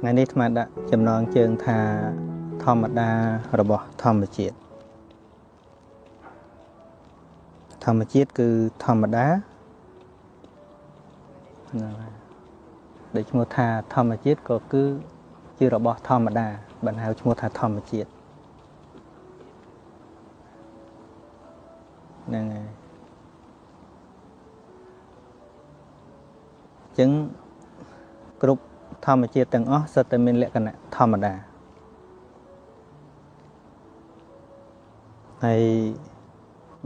ថ្ងៃនេះអាត្មាដាក់ចំណងជើងថាធម្មតារបស់ធម្មជាតិធម្មជាតិគឺធម្មតាហ្នឹងហើយដូចឈ្មោះថាធម្មជាតិក៏គឺជារបស់ធម្មតាបានហៅឈ្មោះថាធម្មជាតិហ្នឹងហើយអញ្ចឹងគ្រប់ ធម្មជាតិទាំងអស់សុទ្ធតែមានលក្ខណៈធម្មតាហើយ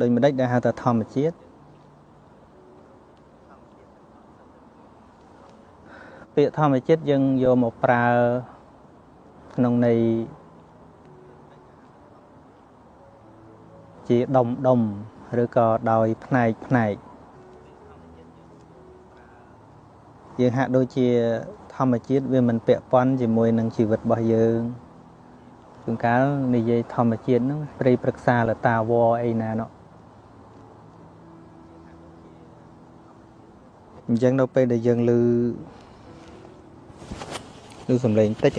ដូចម្ដេចដែលហៅថាធម្មជាតិពាក្យធម្មជាតិយើងយកមកប្រើក្នុងន័យជាដុំដុំឬក៏ដោយផ្នែកផ្នែកយើងហាក់ដូចជា ធម្មជាតិវាមិនពាក់ព័ន្ធជាមួយនឹងជីវិតរបស់យើងជួនកាលនិយាយធម្មជាតិហ្នឹងព្រៃប្រឹក្សាលតាវអីណានោះអញ្ចឹងនៅពេលដែលយើងឮឮសំឡេងតិច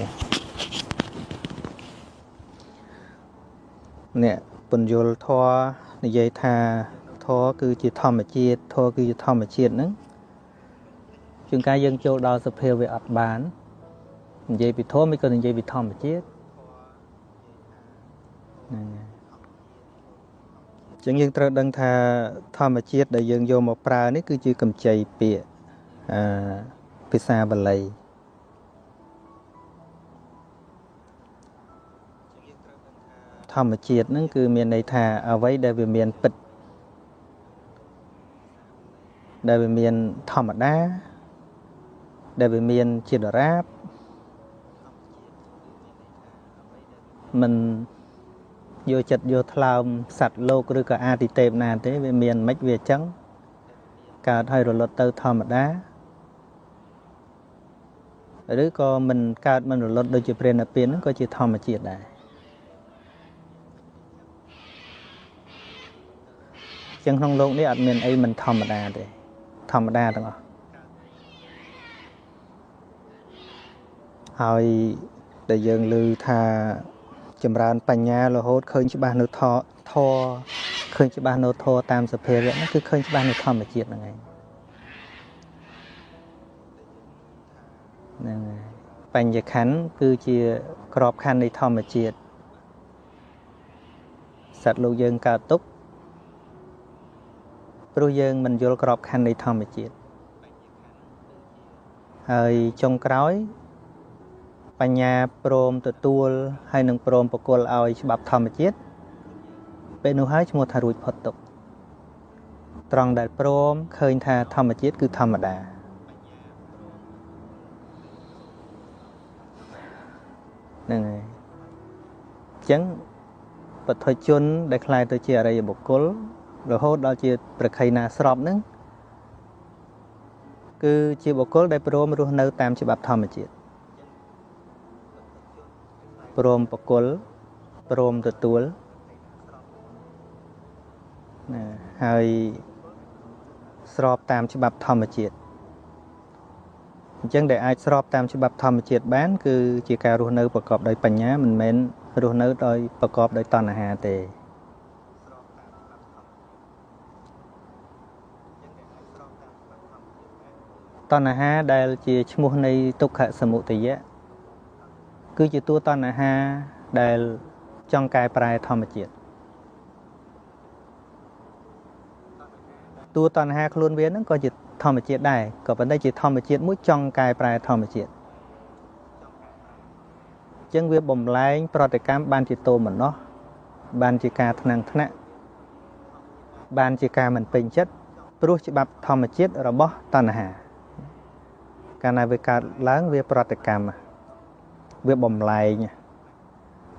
នេះពន្យល់ធរនិយាយថាធរគឺជាធម្មជាតិធរគឺជាធម្មជាតិហ្នឹង ជួនកាលយើងចូលដល់សភាវៈអត់បាននិយាយពីធម៌មិនក៏និយាយពីធម្មជាតិហ្នឹងចឹងយើងត្រូវដឹងថាធម្មជាតិដែលយើងយកមកប្រើនេះគឺជាកម្ចីពាក្យអឺភាសាបាលីធម្មជាតិហ្នឹងគឺមានន័យថាអ្វីដែលវាមានពិតដែលវាមានធម្មតា ដែលវាមានជាដរាបមិនយកចិត្តយកថ្លើមសัตว์លោកឬក៏អាទិទេពណាទេវាមានមិនវាអញ្ចឹងកើតឲ្យរលត់ទៅធម្មតាឬក៏មិនកើតមិនរលត់ដូចជាព្រះនិព្វានហ្នឹងក៏ជាធម្មជាតិដែរចឹងក្នុងโลกនេះអត់មានអីមិនធម្មតាទេធម្មតាទាំងអស់ ហើយដែលយើងឮថាចម្រើនបញ្ញារហូតឃើញច្បាស់នៅធធឃើញច្បាស់នៅធតាមសភាវៈហ្នឹងគឺឃើញច្បាស់នៅធម្មជាតិហ្នឹងឯងហ្នឹងហើយបញ្ញខណ្ឌគឺជាក្របខណ្ឌនៃធម្មជាតិសត្វលោកយើងកើតទុកព្រោះយើងមិនយល់ក្របខណ្ឌនៃធម្មជាតិហើយចុងក្រោយ បញ្ញាព្រមទទួលហើយនឹងព្រមបកលឲ្យច្បាប់ធម្មជាតិពេលនោះហើយឈ្មោះថារួចផុតទុកត្រង់ដែលព្រមឃើញថាធម្មជាតិគឺធម្មតាហ្នឹងហើយអញ្ចឹងបទជន ដែលខ្លាយទៅជាអរិយបុគ្គលរហូតដល់ជា ប្រខៃណាស្របហ្នឹងគឺជាបុគ្គលដែលព្រមរស់នៅតាមច្បាប់ធម្មជាតិ ព្រមបកុលព្រមទទួលណាហើយស្របតាមច្បាប់ធម្មជាតិអញ្ចឹងដែលអាចស្របតាមច្បាប់ធម្មជាតិបាន គឺជាការរស់នៅប្រកបដោយបញ្ញាមិនមែនរស់នៅដោយប្រកបដោយតណ្ហាទេតណ្ហាដែលជាឈ្មោះនៃទុក្ខសមុទយៈ គឺជាតួតណ្ហាដែលចង់កែប្រែធម្មជាតិតួតណ្ហាខ្លួនវាហ្នឹងក៏ជាធម្មជាតិដែរក៏ប៉ុន្តែជាធម្មជាតិមួយចង់កែប្រែធម្មជាតិចឹងវាបំលែង ប្រតិកម្មបានជាតោមនោះ បានជាការថ្នាំងថ្នាក់បានជាការមិនពេញចិត្តព្រោះច្បាប់ធម្មជាតិរបស់តណ្ហា កាលណាវាកើតឡើងវាប្រតិកម្ម វាបំលែង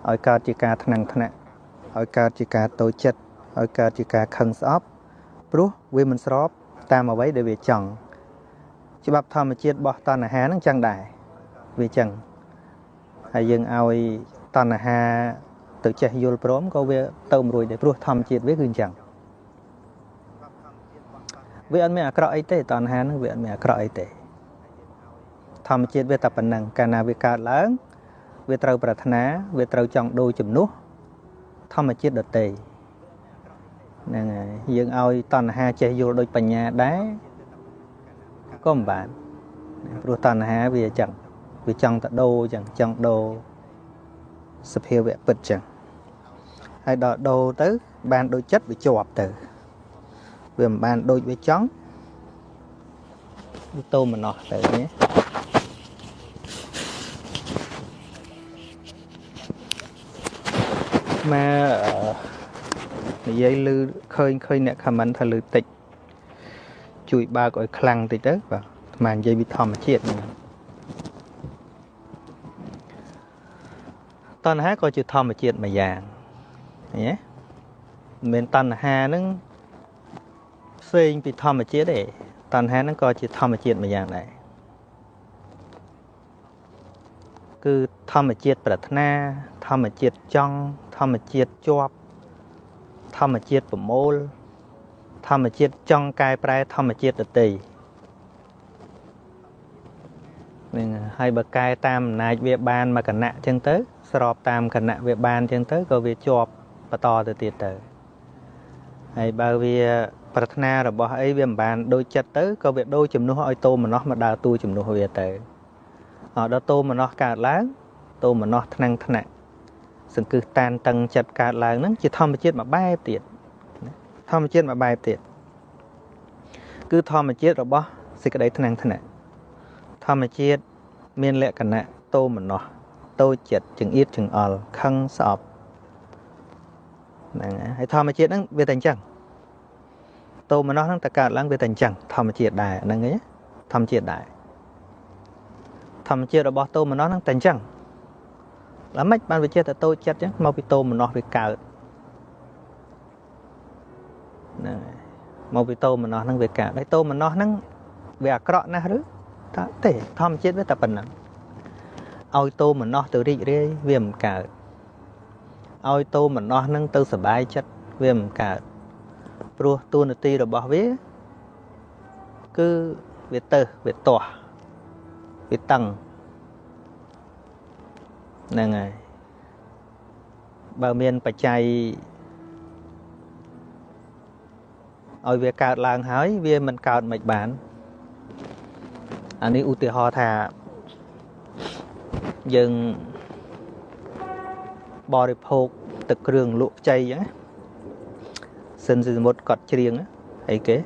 ឲ្យកើតជាការថ្នាំងថ្នាក់ឲ្យកើតជាការតូចចិត្តឲ្យកើតជាការខឹងស្អប់ព្រោះវាមិនស្របតាមអ្វីដែលវាចង់ច្បាប់ធម្មជាតិរបស់តណ្ហានឹងចឹងដែរវាចឹងហើយយើងឲ្យតណ្ហាទៅចេះយល់ព្រមក៏វាទៅមិនរួចដែរព្រោះធម្មជាតិវាគឺអញ្ចឹងវាអត់មានអាក្រក់អីទេតណ្ហានឹងវាអត់មានអាក្រក់អីទេធម្មជាតិវាតែប៉ុណ្ណឹងកាលណាវាកើតឡើង វាត្រូវប្រាថ្នា វាត្រូវចង់ដូរជំនួសធម្មជាតិដតេហ្នឹងហើយយើងឲ្យតណ្ហាចេះយល់ដូចបញ្ញាដែរក៏មិនបានព្រោះតណ្ហាវាអញ្ចឹងវាចង់តដូរអញ្ចឹងចង់ដូរសភាវៈពិតអញ្ចឹងហើយដល់ដូរទៅបានដូចចិត្តវាជាប់ទៅវាមិនបានដូចវាចង់វាតោមណោះទៅ នេះមកនិយាយឮឃើញឃើញអ្នកខមមិនថាឮតិចជួយបើកឲ្យខ្លាំងតិចទៅបាទអាត្មានិយាយវិធម្មជាតិហ្នឹងតណ្ហាក៏ជាធម្មជាតិមួយយ៉ាងឃើញទេមិនមែនតណ្ហាហ្នឹងផ្សេងពីធម្មជាតិទេតណ្ហាហ្នឹងក៏ជាធម្មជាតិមួយយ៉ាងដែរ គឺធម្មជាតិប្រាថ្នា ធម្មជាតិចង់ធម្មជាតិជាប់ធម្មជាតិប្រមូល ធម្មជាតិចង់កែប្រែធម្មជាតិដតីនឹងហើយបើកែតាមអំណាចវាបានមកគណៈអញ្ចឹងទៅ ស្របតាមគណៈវាបានអញ្ចឹងទៅក៏វាជាប់បន្តទៅទៀតទៅហើយបើវាប្រាថ្នារបស់អីវាមិនបានដូចចិត្តទៅក៏វាដូរជំនួសឲ្យតោមនោះមកដើរតួជំនួសវាទៅអត់ ដល់តោមនោះកើតឡើងតោមនោះថ្នាំងថ្នាក់សង្កឹះតានតឹងចិត្តកើតឡើងហ្នឹងជាធម្មជាតិមួយបែបទៀតធម្មជាតិមួយបែបទៀតគឺធម្មជាតិរបស់សេចក្តីថ្នាំងថ្នាក់ធម្មជាតិមានលក្ខណៈតោមនោះតូចចិត្តចង្អៀតចង្អល់ខឹងស្អប់ហ្នឹងហើយធម្មជាតិហ្នឹងវាតែអញ្ចឹងតោមនោះហ្នឹងតកើតឡើងវាតែអញ្ចឹងធម្មជាតិដែរហ្នឹងឯងធម្មជាតិដែរ ធម្មជាតិរបស់តោមនោះហ្នឹងតែអញ្ចឹងឡើងម៉េចបានវាចេះតែតូចចិត្តអញ្ចឹងមកពីតោមនោះវាកើតហ្នឹងមកពីតោមនោះហ្នឹងវាកើតហើយតោមនោះហ្នឹងវាអាក្រក់ណាស់ឬថាទេធម្មជាតិវាតែប៉ុណ្ណឹងឲ្យតោមនោះទៅរីករាយវាមិនកើតឲ្យតោមនោះហ្នឹងទៅសុបាយចិត្តវាមិនកើតព្រោះតួនាទីរបស់វា គឺវាទៅវាទាស់ វាតឹងហ្នឹងហើយបើមានបច្ច័យឲ្យវាកើតឡើងហើយ វាមិនកើតមិនបានអានេះឧទាហរណ៍ថាយើងបរិភោគទឹកគ្រឿងលក់ខ្ចីអញ្ចឹងសិនសមុទ្រគាត់ច្រៀងអីគេ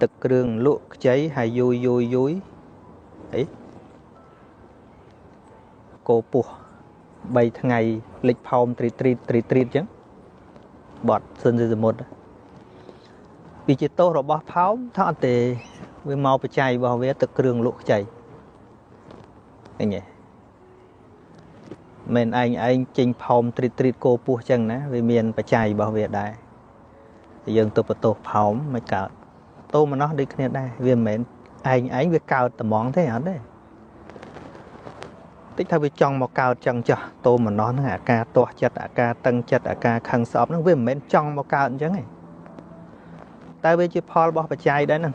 ទឹកគ្រឿងលក់ខ្ចីហើយយូយយូយយូយ អីគោពោះ3ថ្ងៃលិចផោមត្រីត្រីត្រីត្រីអញ្ចឹងបត់សិនសមុទ្រវាជាទោសរបស់ផោមថាអត់ទេវាមកបច្ច័យរបស់វាទឹកគ្រឿងលក់ខ្ចីឃើញទេមិនឯងឯងចេញផោមទ្រីតទ្រីតគោពោះចឹងណាវាមានបច្ច័យរបស់វាដែរយើងទៅបន្ទោសផោមមិនកើតតោមនោះដូចគ្នាដែរវាមិនមែន ឯងឯងវាកើតត្មងទេអត់ទេតិចថាវាចង់មកកើតចឹងចាស់តោមនោះហ្នឹងអាការទាស់ចិត្តអាការតឹងចិត្តអាការខឹងស្អប់ហ្នឹងវាមិនមែនចង់មកកើតអញ្ចឹងទេតែវាជាផលរបស់បច្ច័យដែរហ្នឹង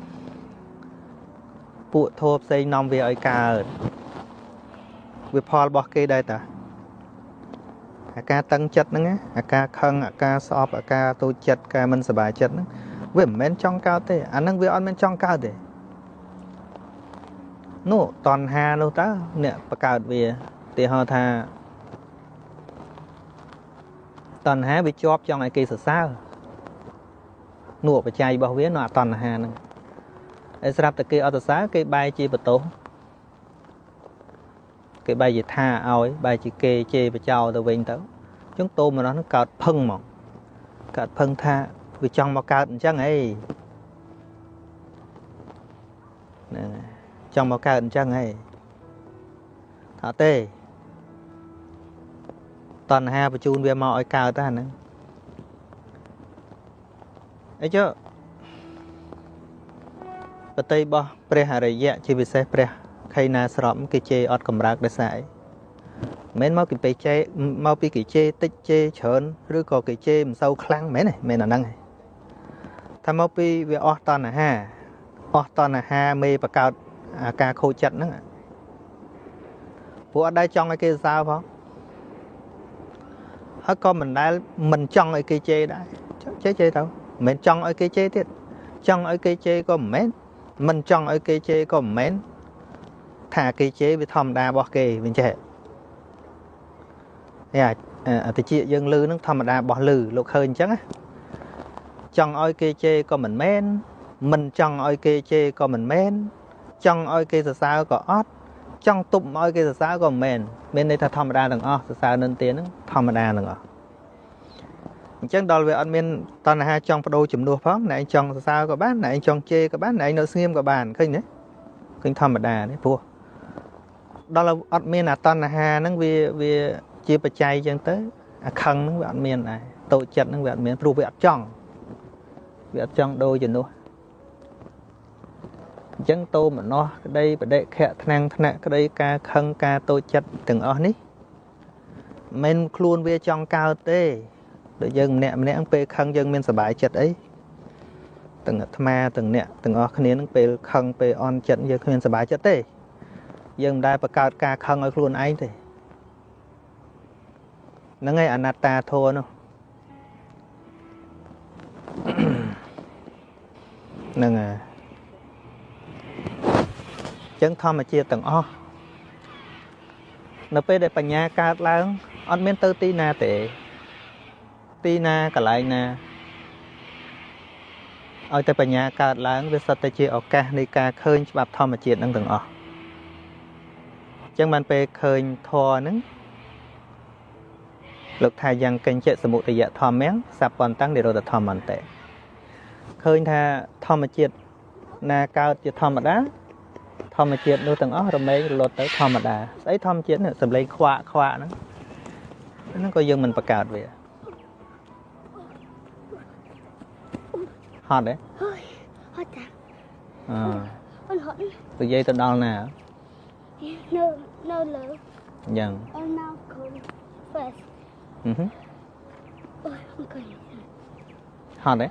ពួកធោផ្សេងនាំវាឲ្យកើតវាផលរបស់គេដែរតាអាការតឹងចិត្តហ្នឹងអាការខឹងអាការស្អប់អាការតូចចិត្តការមិនសប្បាយចិត្តហ្នឹងវាមិនមែនចង់កើតទេអាហ្នឹងវាអត់មែនចង់កើតទេ នោះតណ្ហានោះតើអ្នកបកើតវាទីហោថាតណ្ហាវាជាប់ចង់ឲ្យគេសរសើរនោះបច្ច័យរបស់វានោះអតណ្ហាហ្នឹងហើយស្រាប់តែគេអត់សរសើរគេបែរជាបន្ទោសគេបែរជាថាឲ្យបែរជាគេជេរបចោទៅវិញទៅអញ្ចឹងតោមនោះនឹងកើតផឹងហ្មងកើតផឹងថាវាចង់មកកើតអញ្ចឹងអីហ្នឹង ចង់មកកើតអញ្ចឹងហីថាទេតណ្ហាបញ្ជូនវាមកឲ្យកើតតែហ្នឹងអីចុះបតីរបស់ព្រះអរិយៈជាពិសេសព្រះខៃណាស្របគេជេរអត់កម្រើកដោយសារអីមិនមកពីពេជេមកពីគេជេរតិចជេរច្រើនឬក៏គេជេរមិនសូវខ្លាំងមែនទេមែនអាហ្នឹងទេថាមកពីវាអស់តណ្ហាអស់តណ្ហាមេបកកើតអា ការខូចចិត្តហ្នឹងព្រោះអត់ដែលចង់ឲ្យគេសរសើរផងហើយក៏មិនដែលមិនចង់ឲ្យគេជេរដែរជេរជេរទៅមិនមែនចង់ឲ្យគេជេរទៀតចង់ឲ្យគេជេរក៏មិនមែនមិនចង់ឲ្យគេជេរក៏មិនមែនថាគេជេរវាធម្មតារបស់គេវិញចេះនេះអាតិចយើងលឺនឹងធម្មតារបស់លឺលោកឃើញអញ្ចឹងណាចង់ឲ្យគេជេរក៏មិនមែនមិនចង់ឲ្យគេជេរក៏មិនមែន ចង់ឲ្យគេសរសើរក៏អត់ចង់ទប់ឲ្យគេសរសើរក៏មិនមែនមានន័យថាធម្មតាទាំងអស់សរសើរនិន្ទានហ្នឹងធម្មតាទាំងអស់អញ្ចឹងដល់វាអត់មានតណ្ហាចង់បដូរជំនួសផងណែឯងចង់សរសើរក៏បានណែឯងចង់ជេរក៏បានណែឯងនៅស្ងៀមក៏បានឃើញទេឃើញធម្មតាទេព្រោះដល់អត់មានអាតណ្ហាហ្នឹងវាវាជាបច្ច័យអញ្ចឹងទៅអាខឹងហ្នឹងវាអត់មានដែរតូចចិត្តហ្នឹងវាអត់មានព្រោះវាអត់ចង់វាអត់ចង់ដូរជំនួស អញ្ចឹងតោមនោះក្តីបដិខៈថ្នាំងថ្នាក់ក្តីការខឹងការតូចចិត្តទាំងអស់នេះមិនខ្លួនវាចង់កើតទេដូចយើងម្នាក់ម្នាក់ពេលខឹងយើងមានសុបាយចិត្តអីទាំងអាត្មាទាំងអ្នកទាំងអស់គ្នានឹងពេលខឹងពេលអន់ចិត្តយើងគ្មានសុបាយចិត្តទេ យើងមិនដែលបង្កើតការខឹងឲ្យខ្លួនឯងទេហ្នឹងហើយអនត្តាធម៌នោះហ្នឹងហើយ ចឹងធម្មជាតិទាំងអស់នៅពេលដែលបញ្ញាកើតឡើងអត់មានទៅទីណាទេទីណាកន្លែងណាឲ្យតែបញ្ញាកើតឡើងវាសុទ្ធតែជាឱកាសនៃការឃើញច្បាប់ធម្មជាតិនឹងទាំងអស់ចឹងបានពេលឃើញធម៌ហ្នឹងលោកថាយ៉ាងកញ្ចៈសមុទយៈធម្មំសัพពន្តੰនិរោធធម្មន្តិឃើញថាធម្មជាតិណាកើតជាធម្មតា ធម្មជាតិនោះទាំងអស់រមែងរលត់ទៅធម្មតាស្អីធម្មជាតិនេះសំឡេងខ្វាក់ខ្វាក់ហ្នឹងហ្នឹងក៏យើងមិនបង្កើតវាហត់ទេហត់តាអឺអត់ហត់និយាយទៅដល់ណានៅនៅលើយ៉ាងអត់នៅកូន first អឺហឺអូយអង្គុយហត់ទេ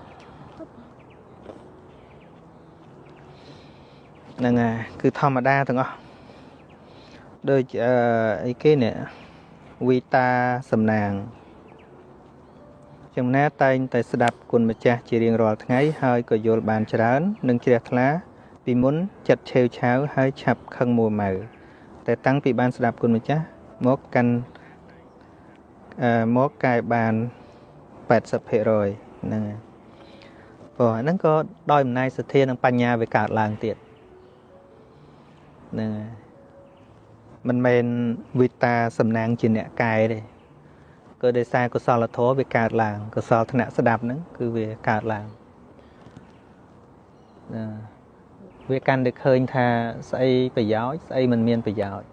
ហ្នឹងហើយគឺធម្មតាទាំងអស់ដូចអឺអីគេនេះវីតាសំណាងចំណាតែងតែស្ដាប់គុណម្ចាស់ជារៀងរាល់ថ្ងៃហើយក៏យល់បានច្រើន និងជ្រះថ្លា ពីមុនចិត្តឆេវឆាវហើយឆាប់ខឹងមួម៉ៅតែតាំងពីបានស្ដាប់គុណម្ចាស់មកកាន់អឺមកកែបាន80%ហ្នឹងហើយព្រោះហ្នឹងក៏ដោយអំណាចសទ្ធានិងបញ្ញាវាកើតឡើងទៀត ហ្នឹងហើយមិនមែនវិតាសំណាងជាអ្នកកែទេក៏ដោយសារកុសលធម៌វាកើតឡើងកុសលធ្នាក់ស្ដាប់ហ្នឹងគឺវាកើតឡើងណាវាកាន់តែឃើញថាស្អីប្រយោជន៍ស្អីមិនមានប្រយោជន៍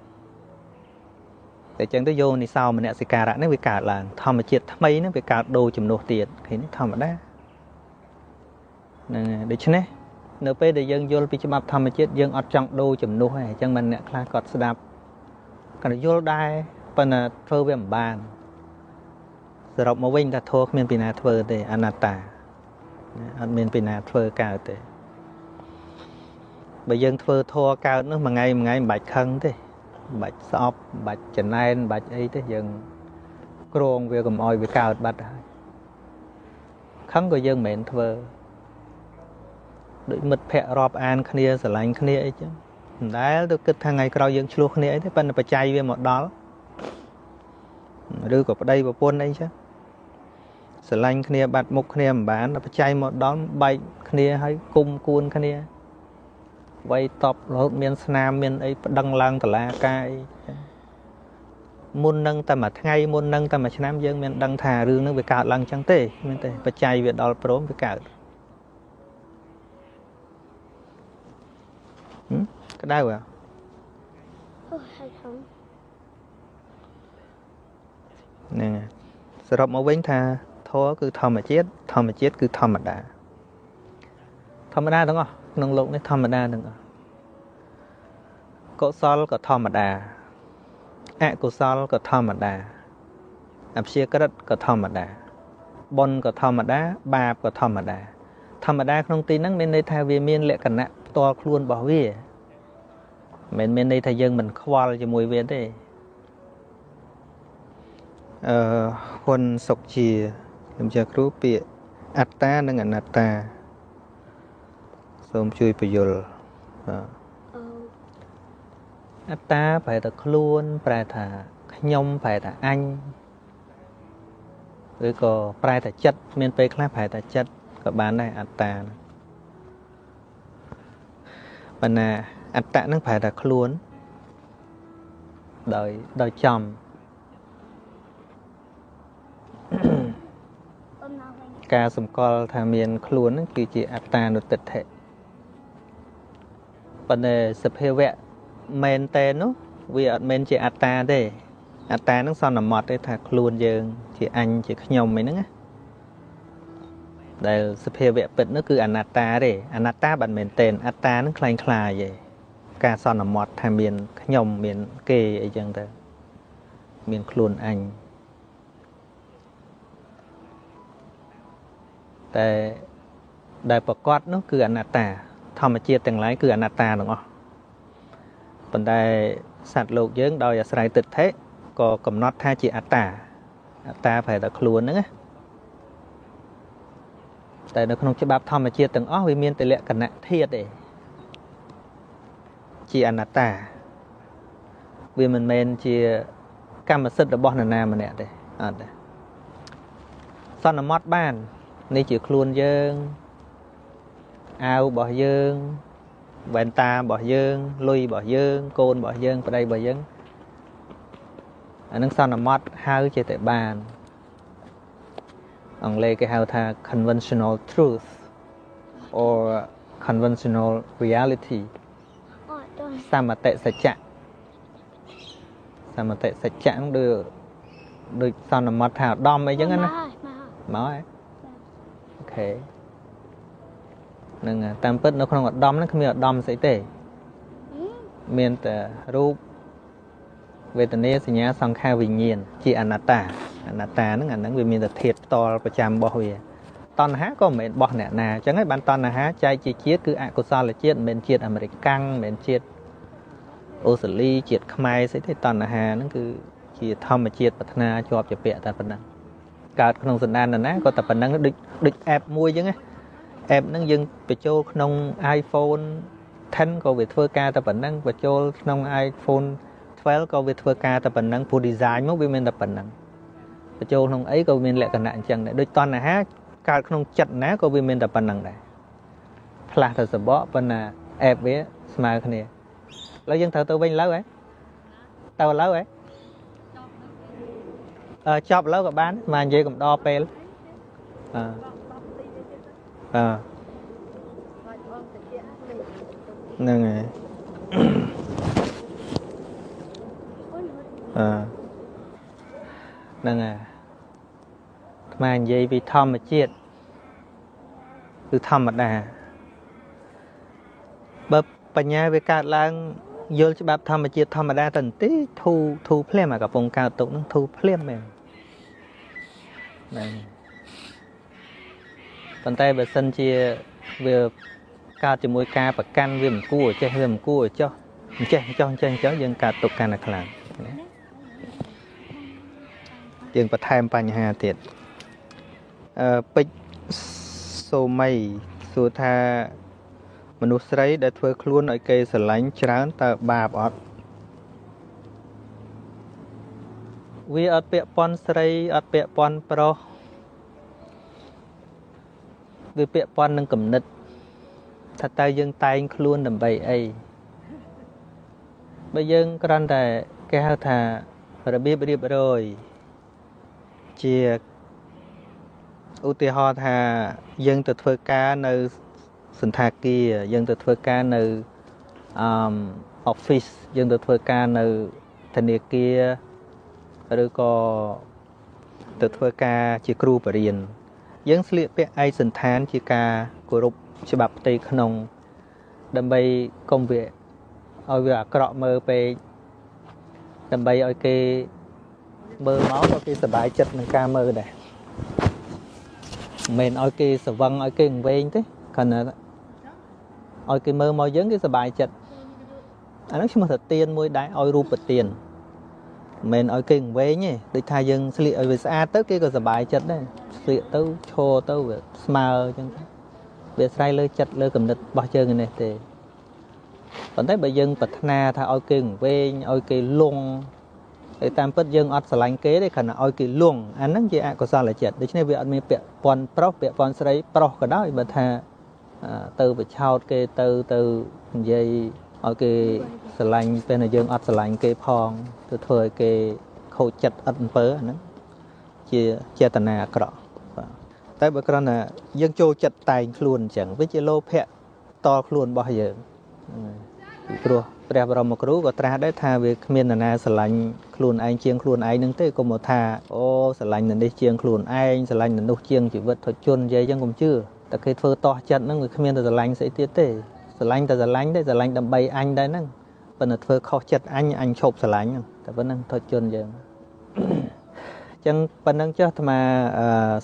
តែចឹងទៅយោនិសោមនសិការៈនេះវាកើតឡើងធម្មជាតិថ្មីនេះវាកើតដូរជំនួសទៀតឃើញធម្មតាហ្នឹងហើយដូច្នេះ នៅពេលដែលយើងយល់ពីច្បាប់ធម្មជាតិយើងអត់ចង់ដូរជំនួសទេអញ្ចឹងមិនអ្នកខ្លះគាត់ស្ដាប់គាត់យល់ដែរប៉ុន្តែធ្វើវាមិនបានសរុបមកវិញថាធម៌គ្មានពីណាធ្វើទេអនត្តាអត់មានពីណាធ្វើកើតទេបើយើងធ្វើធម៌កើតនោះមួយថ្ងៃមួយថ្ងៃមិនបាច់ខឹងទេមិនបាច់ស្អប់មិនបាច់ចំណែនមិនបាច់អីទេយើងក្រងវាកុំអោយវាកើតបាត់ហើយខឹងក៏យើងមិនមែនធ្វើ ដូចមិត្តភ័ក្តិរាប់អានគ្នាស្រឡាញ់គ្នាអីចឹងមិនដែលទៅគិតថាថ្ងៃក្រោយយើងឆ្លោះគ្នាអីទេប៉ុន្តែបច្ច័យវាមកដល់ឬក៏ប្តីប្រពន្ធអីចឹងស្រឡាញ់គ្នាបាត់មុខគ្នាមិនបានបច្ច័យមកដល់បែកគ្នាហើយគុំគួនគ្នាវ័យតបរហូតមានស្នាមមានអីប្តឹងឡើងតឡាការអីមុននឹងតែមួយថ្ងៃមុននឹងតែមួយឆ្នាំយើងមានដឹងថារឿងនឹងវាកើតឡើងចឹងទេមែនទេបច្ច័យវាដល់ព្រមវាកើត ក្តៅអ្ហ៎អូហើយហងហ្នឹងសរុបមកវិញថាធម៌គឺធម្មជាតិធម្មជាតិគឺធម្មតាធម្មតាទាំងអស់ក្នុងโลกនេះធម្មតាទាំងអស់កុសលក៏ធម្មតាអកុសលក៏ធម្មតាអព្យាក្រឹតក៏ធម្មតាបុណ្យក៏ធម្មតា បាបក៏ធម្មតា ធម្មតាក្នុងទីហ្នឹងមានន័យថាវាមានលក្ខណៈផ្ទាល់ខ្លួនរបស់វា មិនមែនមានន័យថាយើងមិនខ្វល់ជាមួយវាទេអឺហ៊ុនសុកជាខ្ញុំជាគ្រូពាក្យអត្តានិងអនត្តាសូមជួយបញ្យល់បាទអូអត្តាប្រែថាខ្លួន ប្រែថាខ្ញុំប្រែថាអញឬក៏ប្រែថាចិត្តមានពេលខ្លះប្រែថាចិត្តក៏បានដែរអត្តាហ្នឹងបណ្ណា អត្តៈហ្នឹងប្រែថាខ្លួនដោយដោយចំ អូនមកវិញ ការសម្គាល់ថាមានខ្លួនហ្នឹងគឺជាអត្តានុតិដ្ឋិប៉ុន្តែសភាវៈមែនតែននោះវាអត់មែនជាអត្តាទេអត្តាហ្នឹងសន្មត់ទេថាខ្លួនយើង ជាអញជាខ្ញុំអីហ្នឹងណាដែលសភាវៈពិតនោះគឺអនត្តាទេអនត្តាមិនមែនតែនអត្តាហ្នឹងคล้ายคล้ายទេ ការសន្មត់ថាមានខ្ញុំមានគេអីចឹងទៅមានខ្លួនអញតែដែលប្រកបនោះគឺអនត្តា ធម្មជាតិទាំងឡាយគឺអនត្តាទាំងអស់ប៉ុន្តែសត្វលោកយើងដោយអាស្រ័យទិដ្ឋិក៏កំណត់ថាជាអត្តាអត្តាប្រែតែខ្លួនហ្នឹងណាតែនៅក្នុងច្បាប់ធម្មជាតិទាំងអស់វាមានតែលក្ខណៈធាតុទេ ជាអនត្តាវាមិនមែនជាកម្មសិទ្ធិរបស់នរណាម្នាក់ទេអត់ទេសន្មត់បាន នេះជាខ្លួនយើងអាវរបស់យើងវ៉ែនតារបស់យើងលុយរបស់យើង កូនរបស់យើងប្តីរបស់យើងអានឹងសន្មត់ហៅចេះតែបាន អង់គ្លេសគេហៅថា conventional truth or conventional reality អូតោះ សមតិសច្ចៈសមតិសច្ចៈហ្នឹងដូចដូចសន្មត់ថាឧត្តមអីចឹងណាមកហើយមកហើយមកហ៎អូខេនឹងតាមពិតនៅក្នុងឧត្តមហ្នឹងគ្មានឧត្តមស្អីទេហឹមមានតែរូបវេទនាសញ្ញាសង្ខារវិញ្ញាណជាអនត្តាអនត្តាហ្នឹងអាហ្នឹងវាមានតែធាតុផ្ទាល់ប្រចាំរបស់វាតណ្ហាក៏មិនមែនបោះអ្នកណាអញ្ចឹងហើយបានតណ្ហាចែកជាជាតិគឺអកុសលជាតិមិនមែនជាតិអាមេរិកកាំងមិនមែនជាតិ អូស្ត្រាលីជាតិខ្មែរស្អីទេតណ្ហាហ្នឹងគឺជាធម្មជាតិប្រាថ្នាជាប់ជាពាក់តែប៉ុណ្ណឹងកើតក្នុងសន្តាននរណាក៏តែប៉ុណ្ណឹងដូចដូច app មួយអញ្ចឹងណា app ហ្នឹងយើងបញ្ចូលក្នុង iPhone 10ក៏វាធ្វើការតែប៉ុណ្ណឹងបញ្ចូលក្នុង iPhone 12ក៏វាធ្វើការតែប៉ុណ្ណឹងព្រោះ design មកវាមានតែប៉ុណ្ណឹងបញ្ចូលក្នុងអីក៏មានលក្ខណៈអញ្ចឹងដែរដូចតណ្ហាកើតក្នុងចិត្តណាក៏វាមានតែប៉ុណ្ណឹងដែរផ្លាស់ទៅសបកប៉ុន្តែ app វាស្មើគ្នាឥ ឡូវយើងត្រូវទៅវិញលើហ៎ទៅលើហ៎អឺចប់លើក៏បានមកនិយាយកំដរពេលអឺអឺហ្នឹងហើយអូនអឺហ្នឹងហើយអាត្មានិយាយពីធម្មជាតិគឺធម្មតាបើបញ្ញាវាកើតឡើង យល់ច្បាប់ធម្មជាតិធម្មតាទៅបន្តិចធូរធូរភ្លាមអាកំពុងកើតទុកហ្នឹងធូរភ្លាមមែនហ្នឹងប៉ុន្តែបើសិនជាវាកើតជាមួយការប្រកាន់វាមិនគួរចេះវាមិនគួរចោះអញ្ចេះចោះអញ្ចេះអញ្ចឹងយើងកើតទុកកាន់តែខ្លាំងណាយើងបន្ថែមបញ្ហាទៀតអឺពេជ្រសូមីសួរថា មនុស្សស្រីដែលធ្វើខ្លួនឲ្យគេស្រឡាញ់ច្រើនតើបាបអត់វាអត់ពាក់ព័ន្ធស្រីអត់ពាក់ព័ន្ធប្រុសវាពាក់ព័ន្ធនឹងគំនិតថាតើយើងតែងខ្លួនដើម្បីអីបើយើងគ្រាន់តែគេហៅថារបៀបរៀបរយជាឧទាហរណ៍ថាយើងទៅធ្វើការនៅ សន្តាគារយើងទៅធ្វើការនៅអឺ office យើងទៅធ្វើការនៅធនាគារឬក៏ទៅធ្វើការជាគ្រូបរិញ្ញាយើងស្លៀកពាក់ឯកសន្តានជាការគោរពច្បាប់ផ្ទៃក្នុង ដើម្បីកុំវាឲ្យវាអាក្រក់មើលពេកដើម្បីឲ្យគេមើលមកក៏គេសប្បាយចិត្តនឹងការមើលដែរមិនមែនឲ្យគេស្វឹងឲ្យគេវែងទេគ្រាន់តែ ឲ្យគេមើលមកយើងគេសប្បាយចិត្តអាហ្នឹងឈ្មោះថាទៀនមួយដែរឲ្យរូបទៀនមិនមែនឲ្យគេវែងទេដូចថាយើងស្លៀកឲ្យវាស្អាតទៅគេក៏សប្បាយចិត្តដែរស្លៀកទៅឈរទៅវាស្មើអញ្ចឹងវាស្រ័យលើចិត្តលើគំនិតរបស់យើងនេះទេប៉ុន្តែបើយើងប្រាថ្នាថាឲ្យគេវែងឲ្យគេលងហើយតាមពិតយើងអត់ស្រឡាញ់គេទេគ្រាន់តែឲ្យគេលងអាហ្នឹងជាអកុសលចិត្តដូច្នេះវាអត់មានពាក់ព័ន្ធប្រុសពាក់ព័ន្ធស្រីប្រុសក៏ដោយបើថា ទៅបិឆោតគេទៅទៅនិយាយឲ្យគេស្រឡាញ់ពេលដែលយើងអត់ស្រឡាញ់គេផងទៅធ្វើឲ្យគេខូចចិត្តឥតអំពើអាហ្នឹងជាចេតនាអាក្រក់បាទតែបើគ្រាន់តែយើងចូលចិត្តតែងខ្លួនអញ្ចឹងវាជាលោភៈតខ្លួនរបស់យើងពីព្រោះព្រះបរមគ្រូក៏ត្រាស់ដែរថាវាគ្មាននរណាស្រឡាញ់ខ្លួនឯងជាងខ្លួនឯងនឹងទេកុំមកថាអូស្រឡាញ់នៅនេះជាងខ្លួនឯងស្រឡាញ់នៅនោះជាងជីវិតធជននិយាយអញ្ចឹងកុំជឿ តែគេធ្វើតោះចិត្តហ្នឹងវាគ្មានតែស្រឡាញ់ស្អីទៀតទេស្រឡាញ់តែស្រឡាញ់ទេស្រឡាញ់ដើម្បីអញដែរហ្នឹងប៉ុន្តែធ្វើខុសចិត្តអញអញឈប់ស្រឡាញ់ហ្នឹងតែប៉ុណ្្នឹងធជនយើងចឹងប៉ុណ្្នឹងចុះអាត្មា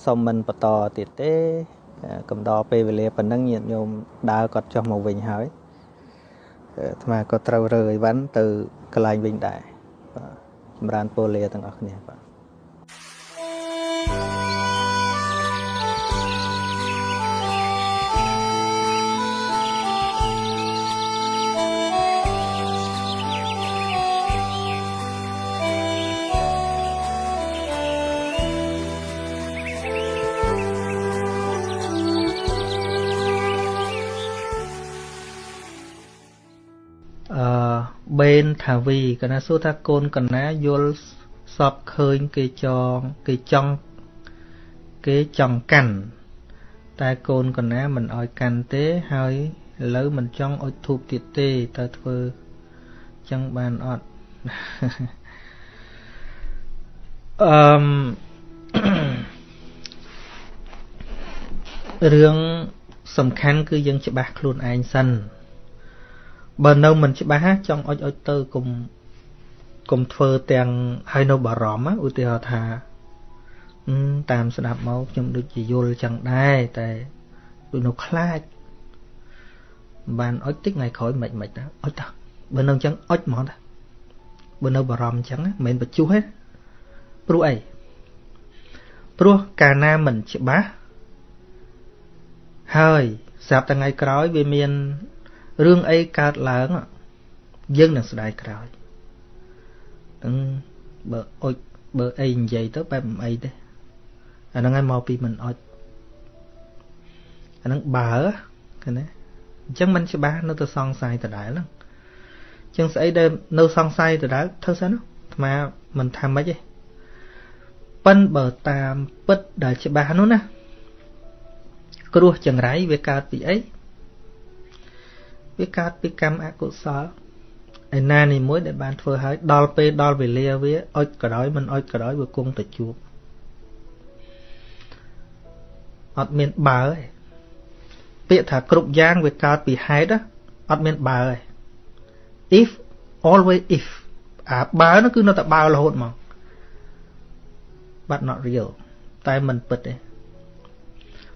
សុំមិនបន្តទៀតទេកំដរពេលវេលាប៉ុណ្្នឹងញាតិញោមដើរគាត់ចុះមកវិញហើយអាត្មាក៏ត្រូវរើអីវ៉ាន់ទៅកន្លែងវិញដែរបាទចម្រើនពរលាទាំងអស់គ្នាបាទ បេនថាវីកណាសួរថាកូនកណាយល់សពឃើញគេចងគេចង់គេចង់កាន់តែកូនកណាមិនអោយកាន់ទេហើយឥឡូវមិនចង់អុជធូបទៀតទេតើធ្វើចឹងបានអត់អឺរឿងសំខាន់គឺយើងច្បាស់ខ្លួនឯងសិន បើនៅមិនច្បាស់ចង់អុចអុចទៅគុំគុំធ្វើទាំងហើយនៅបារម្ភឧទាហរណ៍ថាតាមស្ដាប់មកខ្ញុំដូចជាយល់ចឹងដែរតែដូចនៅខ្លាចបានអុចតិចថ្ងៃក្រោយមិនមិនដែរអុចតាបើនៅចឹងអុចហ្មងតាបើនៅបារម្ភចឹងមិនមែនបញ្ជុះទេព្រោះអីព្រោះកាលណាមិនច្បាស់ហើយស្រាប់តែថ្ងៃក្រោយវាមាន រឿងអីកើតឡើងយើងនឹងស្ដាយក្រោយនឹងបើអុចបើអីនិយាយទៅបែបមិនអីទេអាហ្នឹងឯងមកពីមិនអុចអាហ្នឹងបើឃើញទេអញ្ចឹងមិនច្បាស់នៅទៅសង្ស័យដដែលហ្នឹងអញ្ចឹងស្អីដែលនៅសង្ស័យដដែលធ្វើសិនអាត្មាមិនថាម៉េចទេប៉ិនបើតាមពិតដែលច្បាស់នោះណាគ្រោះចង្រៃវាកើតពីអី វាកើតពីកម្មអកុសលឯណានីមួយដែលបានធ្វើឲ្យដល់ពេលដល់វេលាវាអុចក៏ដោយមិនអុចក៏ដោយវាគង់តែជួបអត់មានបើទេពាក្យថាគ្រប់យ៉ាងវាកើតពីហេតុអត់មានបើទេ if always if អាបើនោះគឺនៅតែបើរហូតមក but not real តែមិនពិតទេ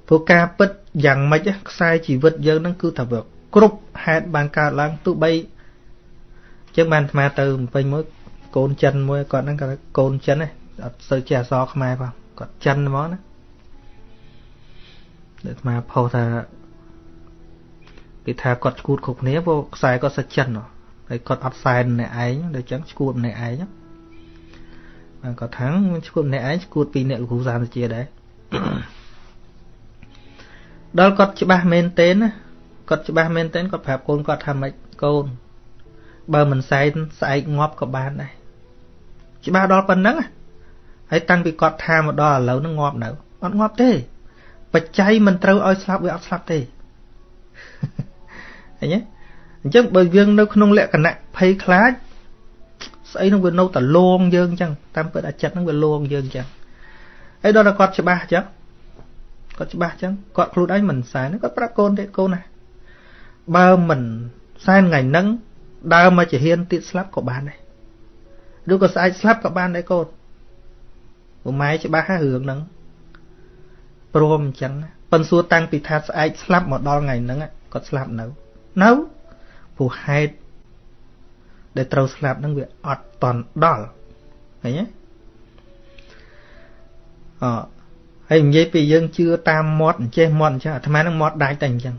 ព្រោះការពិតយ៉ាងម៉េចខ្សែជីវិតយើងនឹងគឺថាវា គ្រប់ហេតុបានកើតឡើងទោះបីចឹងបានអាត្មាទៅពេញមួយកូនចិនមួយគាត់ហ្នឹងគាត់កូនចិនហ្នឹងអត់សូវចេះអក្សរខ្មែរផងគាត់ចិនហ្មងណាអាត្មាផុសថាគេថាគាត់ឈួតគ្រប់គ្នាព្រោះខ្សែគាត់សិចិនហើយគាត់អត់សែនម្នាក់ឯងដូចចឹងឈួតម្នាក់ឯងបានគាត់ថាឈួតម្នាក់ឯងឈួតពីអ្នកលោកគ្រូសាមជាដែរដល់គាត់ច្បាស់មែនទេណា គាត់ច្បាស់មែនទែនគាត់ប្រាប់កូនគាត់ថាម៉េចកូន បើមិនសែនស្អែកងាប់ក៏បានដែរច្បាស់ដល់ប៉ុណ្ណឹងហើយតាំងពីគាត់ថាមកដល់ឥឡូវហ្នឹងងាប់នៅអត់ងាប់ទេបច្ច័យមិនត្រូវឲ្យស្លាប់វាអត់ស្លាប់ទេឃើញទេអញ្ចឹងបើយើងនៅក្នុងលក្ខណៈភ័យខ្លាចស្អីនឹងវានៅតែលងយើងអញ្ចឹងតាមពិតអាចិតនឹងវាលងយើងអញ្ចឹងហើយដល់តែគាត់ច្បាស់អញ្ចឹងគាត់ច្បាស់អញ្ចឹងគាត់ខ្លួនឯងមិនសែនគាត់ប្រាប់កូនទេកូនណា បើមិនសែនថ្ងៃហ្នឹងដើរមកជាហ៊ានទៀតស្លាប់ក៏បានដែរឬក៏ស្អែកស្លាប់ក៏បានដែរកូនពុកម៉ែច្បាស់ហើយរឿងហ្នឹងព្រមអញ្ចឹងប៉ិនសួរតាំងពីថាស្អែកស្លាប់មកដល់ថ្ងៃហ្នឹងគាត់ស្លាប់នៅនៅព្រោះហេតុដែលត្រូវស្លាប់ហ្នឹងវាអត់តន់ដល់ឃើញទេអហើយនិយាយពីយើងជឿតាមមាត់អញ្ចេះមាត់អញ្ចឹងអាត្មានឹងមាត់ដាច់តែអញ្ចឹង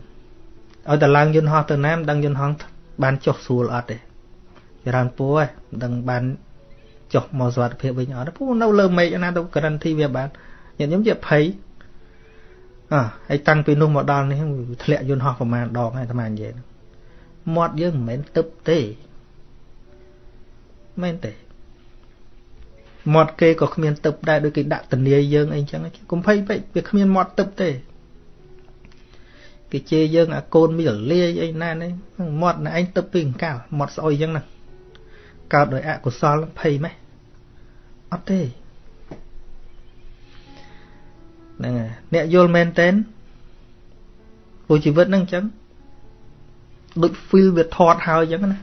ឲ្យតែឡើងយន្តហោះទៅណាមិនដឹងយន្តហោះបានចុះស្រួលអត់ទេច្រើនពូហ៎មិនដឹងបានចុះមកសុវត្ថិភាពវិញអត់ពូនៅលើមេឃណាទៅក្រិនធីវាបានញាតិញោមជាភ័យអ่าហើយតាំងពីនោះមកដល់នេះធ្លាក់យន្តហោះប្រហែលដងហើយអាត្មានិយាយមាត់យើងមិនមែនទឹកទេមែនទេមាត់គេក៏គ្មានទឹកដែរដូចគេដាក់តនីយើងអីចឹងកុំភ័យពេកវាគ្មានមាត់ទឹកទេ គេជេរយើងអាកូនមានលាយអីណានេះមាត់ណែឯងទឹកពីអង្កលមាត់ស្អុយចឹងណាកើតដោយអកុសលភ័យម៉េះអត់ទេហ្នឹងហើយអ្នកយល់មែនតែនព្រោះជីវិតហ្នឹងអញ្ចឹងដូច feel វាថត់ហើយអញ្ចឹងណា